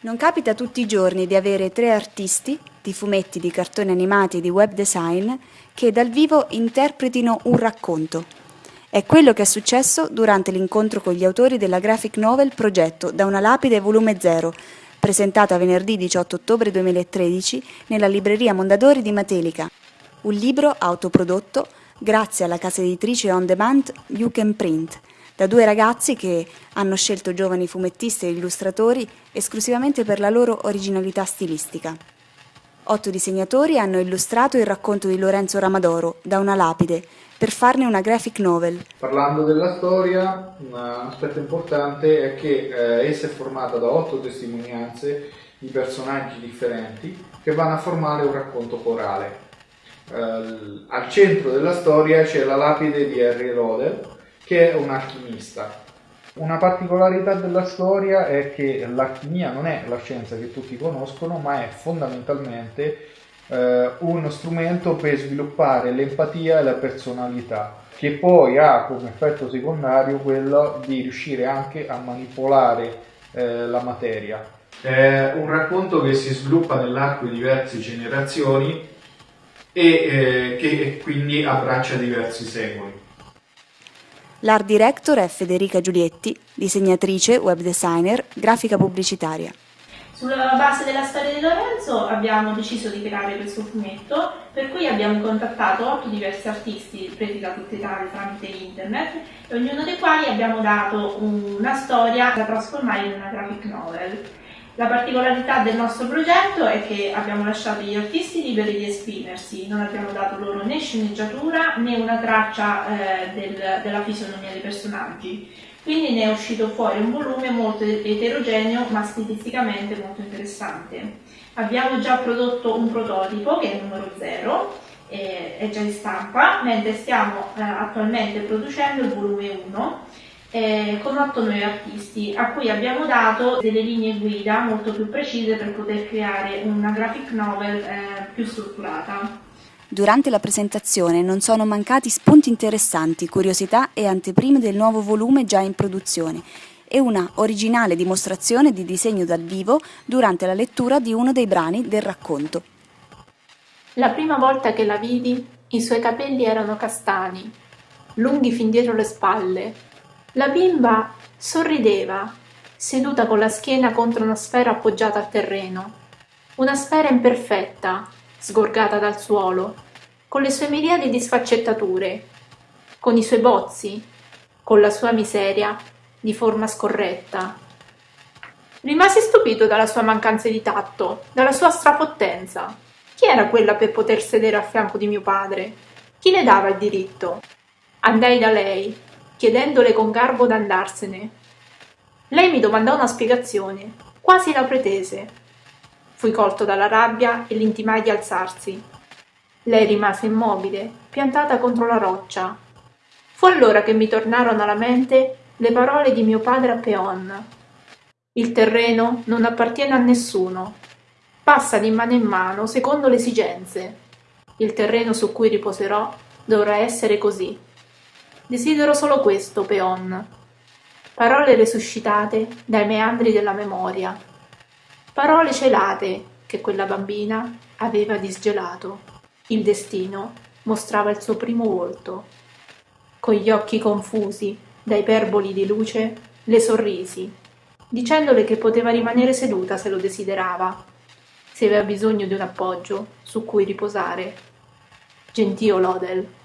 Non capita tutti i giorni di avere tre artisti, di fumetti, di cartoni animati e di web design, che dal vivo interpretino un racconto. È quello che è successo durante l'incontro con gli autori della graphic novel Progetto da una lapide volume 0, presentata venerdì 18 ottobre 2013 nella libreria Mondadori di Matelica. Un libro autoprodotto grazie alla casa editrice on demand You Can Print, da due ragazzi che hanno scelto giovani fumettisti e illustratori esclusivamente per la loro originalità stilistica. Otto disegnatori hanno illustrato il racconto di Lorenzo Ramadoro, Da una lapide, per farne una graphic novel. Parlando della storia, un aspetto importante è che eh, essa è formata da otto testimonianze di personaggi differenti che vanno a formare un racconto corale. Eh, al centro della storia c'è la lapide di Harry Rodel, che è un alchimista. Una particolarità della storia è che l'alchimia non è la scienza che tutti conoscono, ma è fondamentalmente eh, uno strumento per sviluppare l'empatia e la personalità, che poi ha come effetto secondario quello di riuscire anche a manipolare eh, la materia. È un racconto che si sviluppa nell'arco di diverse generazioni e eh, che quindi abbraccia diversi secoli. L'art director è Federica Giulietti, disegnatrice, web designer, grafica pubblicitaria. Sulla base della storia di Lorenzo abbiamo deciso di creare questo fumetto, per cui abbiamo contattato otto diversi artisti presi da tutta Italia tramite internet e ognuno dei quali abbiamo dato una storia da trasformare in una graphic novel. La particolarità del nostro progetto è che abbiamo lasciato gli artisti liberi di esprimersi, non abbiamo dato loro né sceneggiatura né una traccia eh, del, della fisionomia dei personaggi. Quindi ne è uscito fuori un volume molto eterogeneo ma stilisticamente molto interessante. Abbiamo già prodotto un prototipo che è il numero 0, è già in stampa, mentre stiamo eh, attualmente producendo il volume 1 eh, con otto nuovi artisti a cui abbiamo dato delle linee guida molto più precise per poter creare una graphic novel eh, più strutturata. Durante la presentazione non sono mancati spunti interessanti, curiosità e anteprime del nuovo volume già in produzione e una originale dimostrazione di disegno dal vivo durante la lettura di uno dei brani del racconto. La prima volta che la vidi, i suoi capelli erano castani, lunghi fin dietro le spalle, la bimba sorrideva, seduta con la schiena contro una sfera appoggiata al terreno. Una sfera imperfetta, sgorgata dal suolo, con le sue miriadi di sfaccettature, con i suoi bozzi, con la sua miseria di forma scorretta. Rimasi stupito dalla sua mancanza di tatto, dalla sua strapottenza. Chi era quella per poter sedere a fianco di mio padre? Chi le dava il diritto? Andai da lei, chiedendole con garbo d'andarsene. Lei mi domandò una spiegazione, quasi la pretese. Fui colto dalla rabbia e l'intimai di alzarsi. Lei rimase immobile, piantata contro la roccia. Fu allora che mi tornarono alla mente le parole di mio padre a Peon. Il terreno non appartiene a nessuno. Passa di mano in mano secondo le esigenze. Il terreno su cui riposerò dovrà essere così. Desidero solo questo, Peon. Parole resuscitate dai meandri della memoria. Parole celate che quella bambina aveva disgelato. Il destino mostrava il suo primo volto. Con gli occhi confusi da iperboli di luce, le sorrisi, dicendole che poteva rimanere seduta se lo desiderava, se aveva bisogno di un appoggio su cui riposare. Gentio Lodel